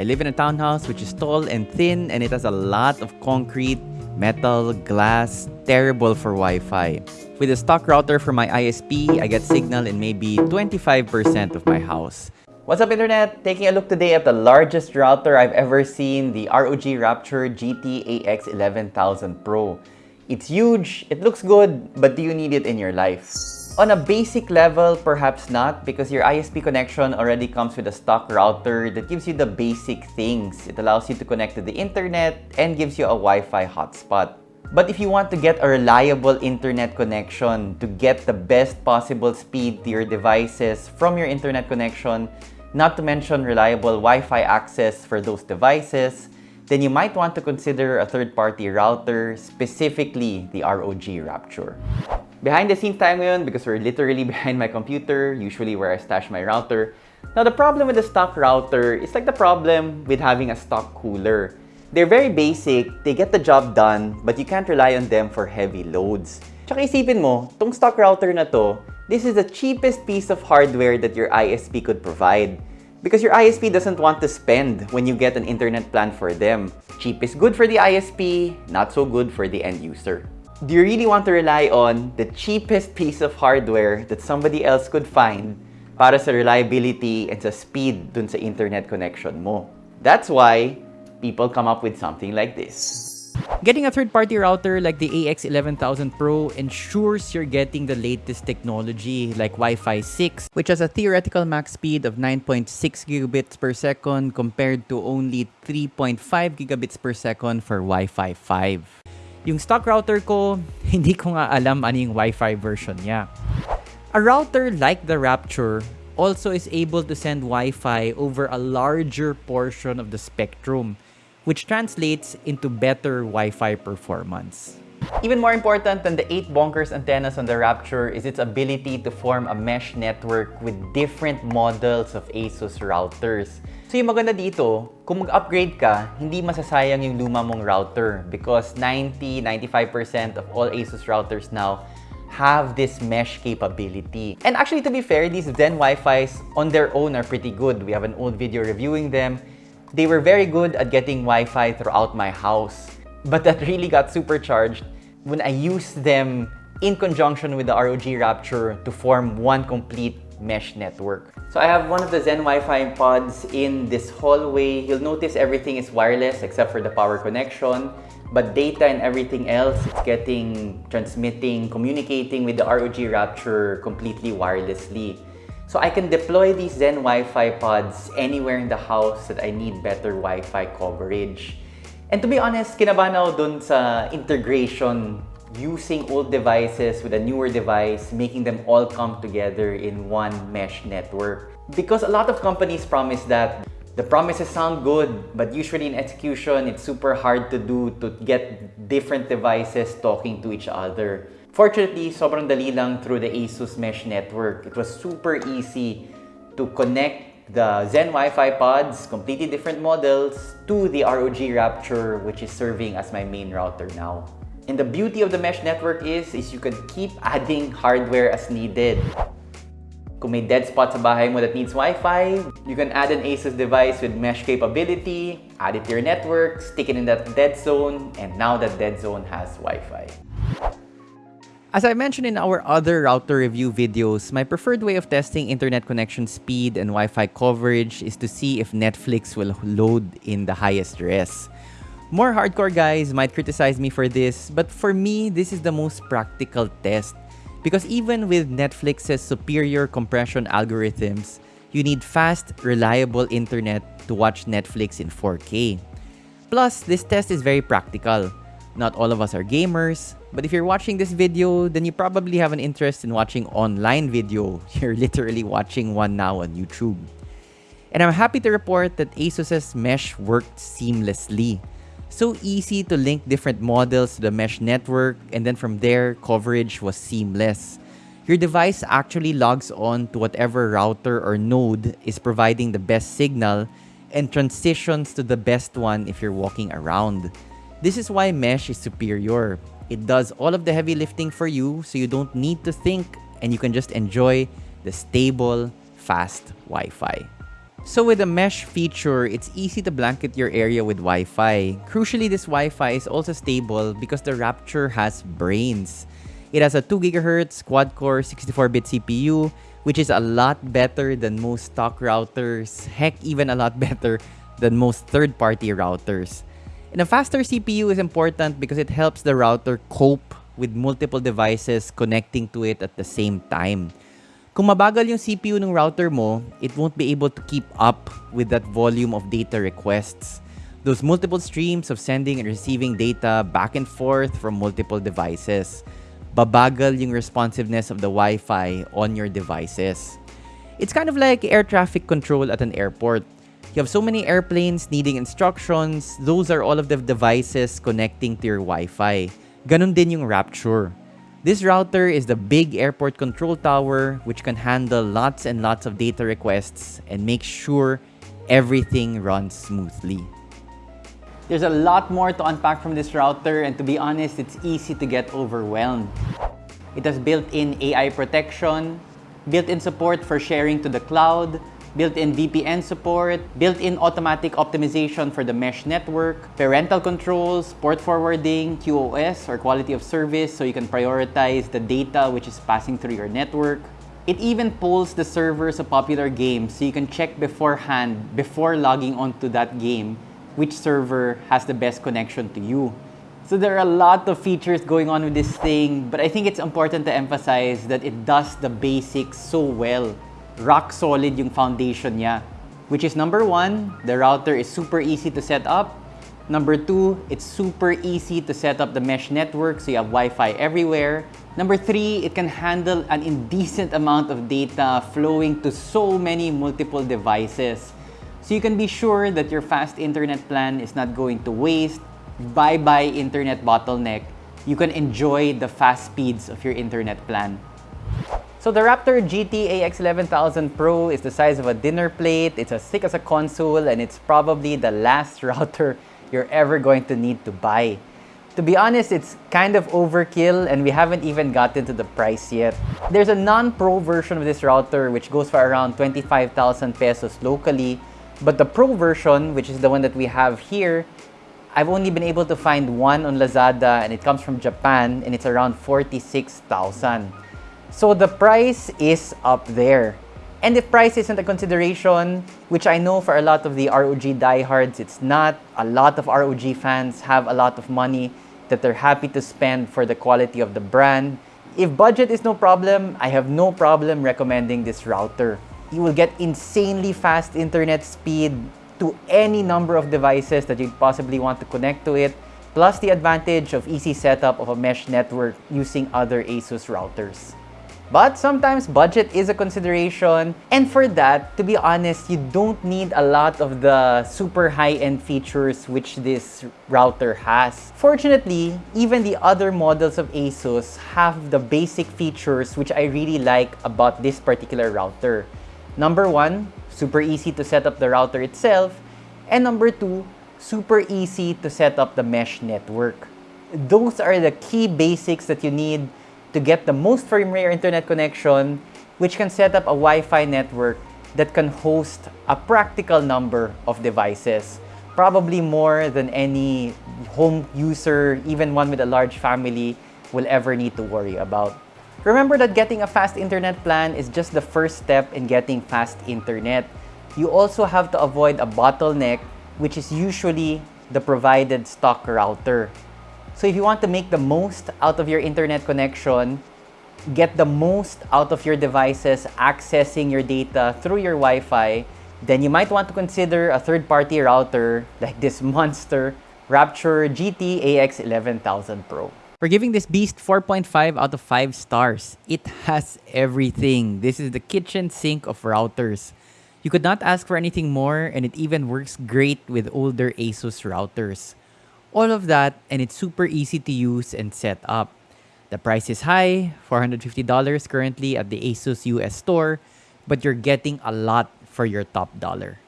I live in a townhouse which is tall and thin and it has a lot of concrete, metal, glass, terrible for Wi-Fi. With a stock router from my ISP, I get signal in maybe 25% of my house. What's up internet? Taking a look today at the largest router I've ever seen, the ROG Rapture GT-AX 11000 Pro. It's huge, it looks good, but do you need it in your life? On a basic level, perhaps not because your ISP connection already comes with a stock router that gives you the basic things. It allows you to connect to the internet and gives you a Wi-Fi hotspot. But if you want to get a reliable internet connection to get the best possible speed to your devices from your internet connection, not to mention reliable Wi-Fi access for those devices, then you might want to consider a third-party router, specifically the ROG Rapture. Behind the scenes tayo ngayon because we're literally behind my computer, usually where I stash my router. Now, the problem with the stock router is like the problem with having a stock cooler. They're very basic, they get the job done, but you can't rely on them for heavy loads. Tsaka isipin mo, tong stock router na to, this is the cheapest piece of hardware that your ISP could provide. Because your ISP doesn't want to spend when you get an internet plan for them. Cheap is good for the ISP, not so good for the end user. Do you really want to rely on the cheapest piece of hardware that somebody else could find para sa reliability and sa speed dun sa internet connection mo? That's why people come up with something like this. Getting a third-party router like the AX11000 Pro ensures you're getting the latest technology like Wi-Fi 6, which has a theoretical max speed of 9.6 gigabits per second compared to only 3.5 gigabits per second for Wi-Fi 5. Yung stock router ko, hindi ko nga alam ano yung Wi-Fi version niya. A router like the Rapture also is able to send Wi-Fi over a larger portion of the spectrum, which translates into better Wi-Fi performance. Even more important than the 8 bonkers antennas on the Rapture is its ability to form a mesh network with different models of ASUS routers. So yung maganda dito, kung mag-upgrade ka, hindi masasayang yung luma mong router because 90-95% of all ASUS routers now have this mesh capability. And actually, to be fair, these Zen Wi-Fis on their own are pretty good. We have an old video reviewing them. They were very good at getting Wi-Fi throughout my house. But that really got supercharged when I used them in conjunction with the ROG Rapture to form one complete mesh network. So I have one of the Zen Wi-Fi pods in this hallway. You'll notice everything is wireless except for the power connection. But data and everything else, it's getting, transmitting, communicating with the ROG Rapture completely wirelessly. So I can deploy these Zen Wi-Fi pods anywhere in the house that I need better Wi-Fi coverage. And to be honest, kinabahan ako dun sa integration using old devices with a newer device, making them all come together in one mesh network. Because a lot of companies promise that the promises sound good, but usually in execution, it's super hard to do to get different devices talking to each other. Fortunately, sobrang dali lang through the ASUS Mesh Network. It was super easy to connect the Zen Wi-Fi pods, completely different models, to the ROG Rapture, which is serving as my main router now. And the beauty of the mesh network is, is you can keep adding hardware as needed. Kung may dead spot sa bahay mo that needs Wi-Fi, you can add an ASUS device with mesh capability, add it to your network, stick it in that dead zone, and now that dead zone has Wi-Fi. As I mentioned in our other router review videos, my preferred way of testing internet connection speed and Wi-Fi coverage is to see if Netflix will load in the highest res. More hardcore guys might criticize me for this, but for me, this is the most practical test. Because even with Netflix's superior compression algorithms, you need fast, reliable internet to watch Netflix in 4K. Plus, this test is very practical. Not all of us are gamers, but if you're watching this video, then you probably have an interest in watching online video. You're literally watching one now on YouTube. And I'm happy to report that ASUS's mesh worked seamlessly. So easy to link different models to the mesh network and then from there, coverage was seamless. Your device actually logs on to whatever router or node is providing the best signal and transitions to the best one if you're walking around. This is why mesh is superior. It does all of the heavy lifting for you so you don't need to think and you can just enjoy the stable, fast Wi-Fi. So with the mesh feature, it's easy to blanket your area with Wi-Fi. Crucially, this Wi-Fi is also stable because the Rapture has brains. It has a 2GHz quad-core 64-bit CPU, which is a lot better than most stock routers, heck even a lot better than most third-party routers. And a faster CPU is important because it helps the router cope with multiple devices connecting to it at the same time. Kung mabagal yung CPU ng router mo, it won't be able to keep up with that volume of data requests. Those multiple streams of sending and receiving data back and forth from multiple devices. Babagal yung responsiveness of the Wi-Fi on your devices. It's kind of like air traffic control at an airport. You have so many airplanes needing instructions, those are all of the devices connecting to your Wi-Fi. Ganun din yung Rapture. This router is the big airport control tower which can handle lots and lots of data requests and make sure everything runs smoothly. There's a lot more to unpack from this router and to be honest, it's easy to get overwhelmed. It has built-in AI protection, built-in support for sharing to the cloud, built-in VPN support, built-in automatic optimization for the mesh network, parental controls, port forwarding, QoS or quality of service so you can prioritize the data which is passing through your network. It even pulls the servers of popular games so you can check beforehand before logging onto that game which server has the best connection to you. So there are a lot of features going on with this thing, but I think it's important to emphasize that it does the basics so well. Rock solid yung foundation niya. Which is number one, the router is super easy to set up. Number two, it's super easy to set up the mesh network so you have Wi-Fi everywhere. Number three, it can handle an indecent amount of data flowing to so many multiple devices. So you can be sure that your fast internet plan is not going to waste. Bye-bye internet bottleneck. You can enjoy the fast speeds of your internet plan. So the Rapture GT AX11000 Pro is the size of a dinner plate, it's as thick as a console, and it's probably the last router you're ever going to need to buy. To be honest, it's kind of overkill and we haven't even gotten to the price yet. There's a non-pro version of this router which goes for around 25,000 pesos locally but the Pro version, which is the one that we have here, I've only been able to find one on Lazada and it comes from Japan and it's around 46,000. So the price is up there. And if price isn't a consideration, which I know for a lot of the ROG diehards, it's not. A lot of ROG fans have a lot of money that they're happy to spend for the quality of the brand. If budget is no problem, I have no problem recommending this router you will get insanely fast internet speed to any number of devices that you'd possibly want to connect to it, plus the advantage of easy setup of a mesh network using other ASUS routers. But sometimes budget is a consideration, and for that, to be honest, you don't need a lot of the super high-end features which this router has. Fortunately, even the other models of ASUS have the basic features which I really like about this particular router. Number one, super easy to set up the router itself. And number two, super easy to set up the mesh network. Those are the key basics that you need to get the most firmware internet connection, which can set up a Wi-Fi network that can host a practical number of devices, probably more than any home user, even one with a large family, will ever need to worry about. Remember that getting a fast internet plan is just the first step in getting fast internet. You also have to avoid a bottleneck, which is usually the provided stock router. So if you want to make the most out of your internet connection, get the most out of your devices accessing your data through your Wi-Fi, then you might want to consider a third-party router like this monster Rapture GT AX11000 Pro. We're giving this beast 4.5 out of 5 stars. It has everything. This is the kitchen sink of routers. You could not ask for anything more and it even works great with older ASUS routers. All of that and it's super easy to use and set up. The price is high, $450 currently at the ASUS US store, but you're getting a lot for your top dollar.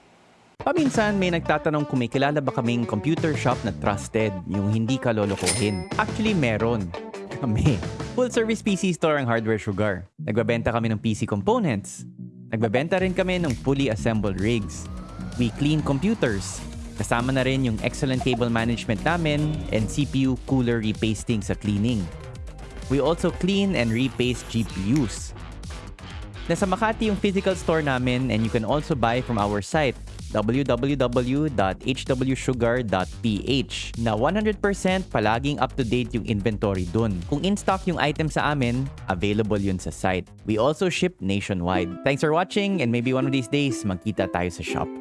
Paminsan may nagtatanong kung may kilala ba kaming computer shop na trusted, yung hindi ka lolokohin. Actually, meron. Kami. Full service PC store ang Hardware Sugar. Nagbabenta kami ng PC components. Nagbebenta rin kami ng fully assembled rigs. We clean computers. Kasama na rin yung excellent cable management namin and CPU cooler repasting sa cleaning. We also clean and repaste GPUs. Nasa Makati yung physical store namin and you can also buy from our site www.hwsugar.ph na 100% palaging up-to-date yung inventory dun. Kung in-stock yung item sa amin, available yun sa site. We also ship nationwide. Thanks for watching and maybe one of these days, magkita tayo sa shop.